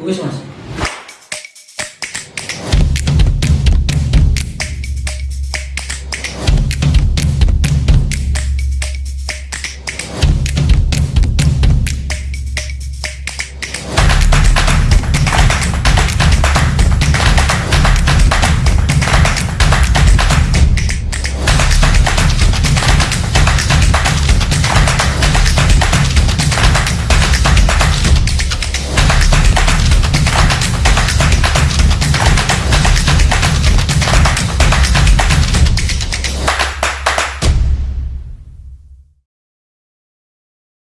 動かしました